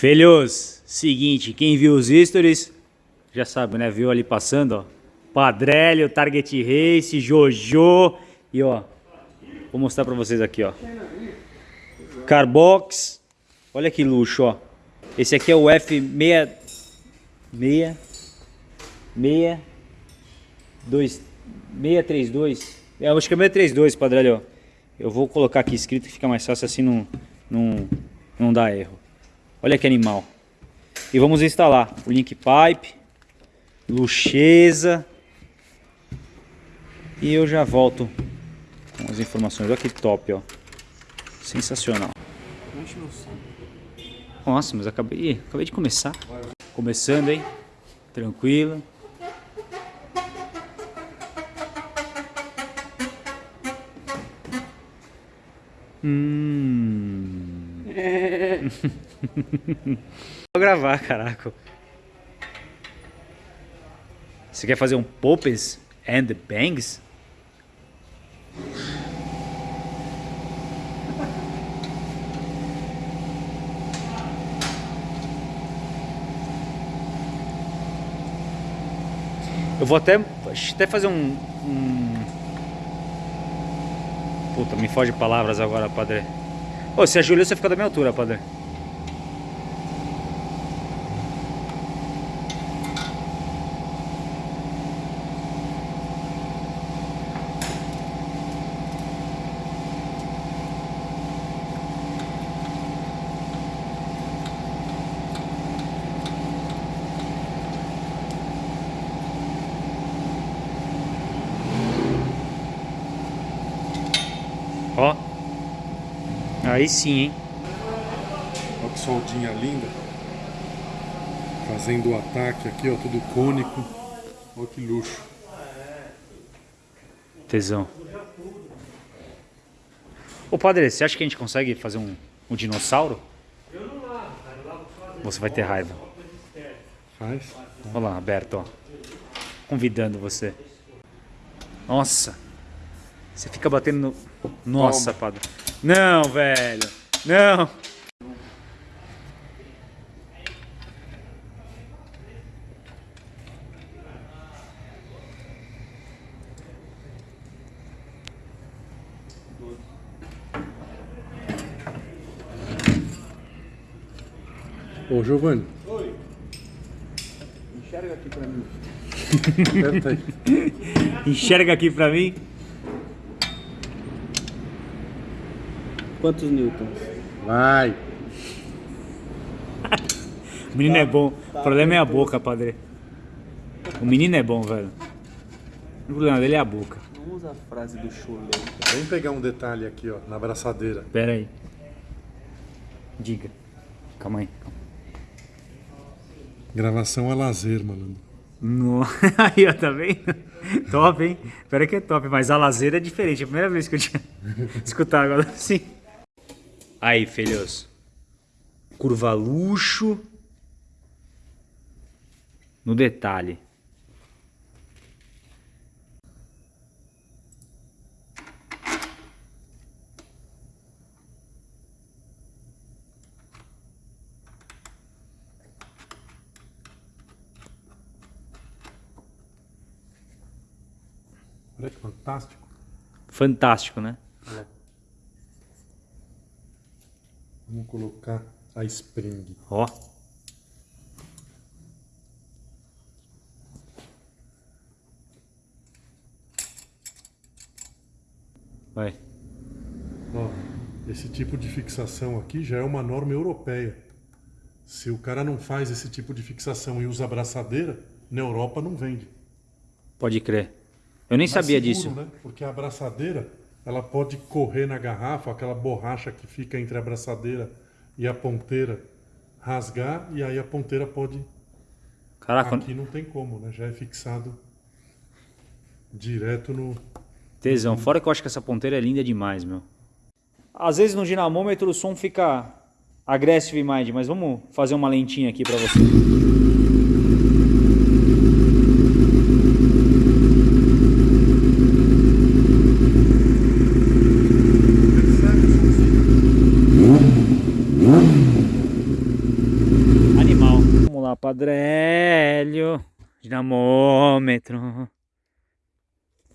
Filhos, seguinte, quem viu os stories já sabe, né? Viu ali passando, ó. Padrélio, Target Race, Jojo e ó, vou mostrar pra vocês aqui, ó. Carbox, olha que luxo, ó. Esse aqui é o F6... 6... 6... 2... 632. É, acho que é 632, Padrélio. Eu vou colocar aqui escrito que fica mais fácil assim não, não, não dá erro. Olha que animal. E vamos instalar o link pipe, luxeza. E eu já volto com as informações. Olha que top, ó. Sensacional. Nossa, mas acabei, acabei de começar. Começando, hein? Tranquilo. Hum. Vou gravar, caraca. Você quer fazer um Popes and Bangs? Eu vou até, até fazer um, um... Puta, me foge palavras agora, padre. Ô, se ajoelhou, você fica da minha altura, padre. Ó. Aí sim, hein? Olha que soldinha linda. Fazendo o ataque aqui, ó, tudo cônico. Olha que luxo. Tesão. Ô padre, você acha que a gente consegue fazer um, um dinossauro? Você vai ter raiva. Faz. Olha lá, aberto, ó. Convidando você. Nossa. Você fica batendo no... Nossa, padre. Não, velho. Não. Ô, Giovanni. Oi. Enxerga aqui pra mim. Enxerga aqui pra mim. Quantos newtons? Vai. O menino é bom. O problema é a boca, padre. O menino é bom, velho. O problema dele é a boca. Não usa a frase do chulé. Vem pegar um detalhe aqui, ó, na abraçadeira. Pera aí. Diga. Calma aí. Calma. Gravação é lazer, malandro. No... Aí, ó, tá vendo? Top, hein? Pera que é top, mas a lazer é diferente. É a primeira vez que eu tinha escutado agora assim. Aí, filhos. Curva luxo. No detalhe. Olha que fantástico. Fantástico, né? Colocar a spring. Ó. Vai. Ó, esse tipo de fixação aqui já é uma norma europeia. Se o cara não faz esse tipo de fixação e usa abraçadeira, na Europa não vende. Pode crer. Eu nem Mais sabia seguro, disso. Né? Porque a abraçadeira, ela pode correr na garrafa, aquela borracha que fica entre a abraçadeira e a ponteira, rasgar e aí a ponteira pode... Caraca, Aqui não tem como, né? Já é fixado direto no... tesão. Fora que eu acho que essa ponteira é linda demais, meu. Às vezes no dinamômetro o som fica aggressive mind, mas vamos fazer uma lentinha aqui pra você. Dinamômetro.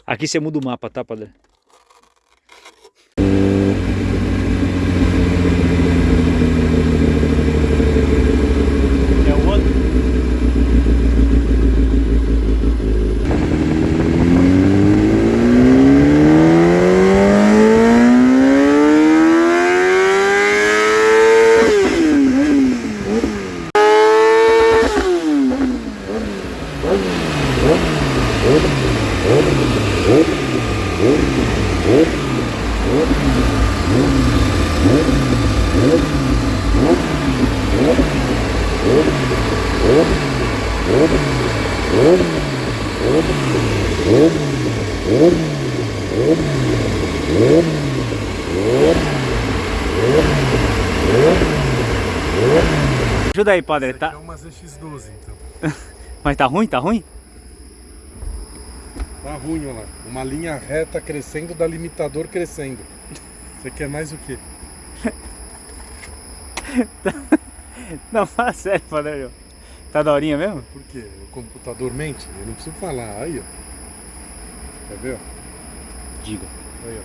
Aqui você muda o mapa, tá, Padre? Ajuda aí, Padre. Essa Tá... é uma ZX12, então. Mas tá ruim? Tá ruim? Tá ruim, olha lá. Uma linha reta crescendo da limitador crescendo. Você quer mais o quê? Não, fala sério, Padre. Tá daorinha mesmo? Por quê? O computador mente? Eu não preciso falar. Aí, ó. Quer ver, ó? Diga. Aí, ó.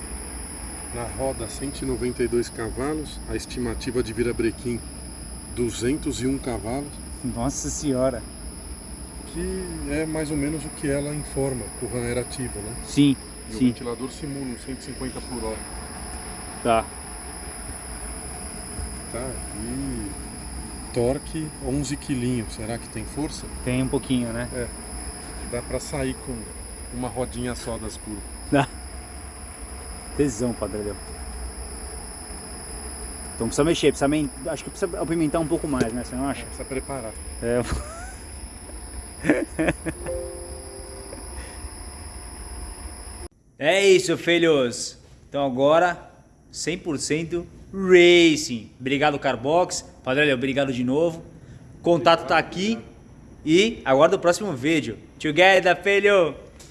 Na roda 192 cavalos, a estimativa de virabrequim 201 cavalos, Nossa senhora. que é mais ou menos o que ela informa, que o RAM era ativo, né? Sim, E o sim. ventilador simula um 150 por hora, Tá. tá? E torque 11 quilinhos, será que tem força? Tem um pouquinho, né? Dá pra sair com uma rodinha só das curvas. Dá. Tesão, Padre. Léo. Então precisa mexer, precisa men- acho que precisa apimentar um pouco mais, né? Você não acha? Precisa preparar. É. É isso, filhos. Então agora 100% Racing. Obrigado Carbox. Padre, obrigado de novo. Contato tá aqui e aguardo o próximo vídeo. Together, filho.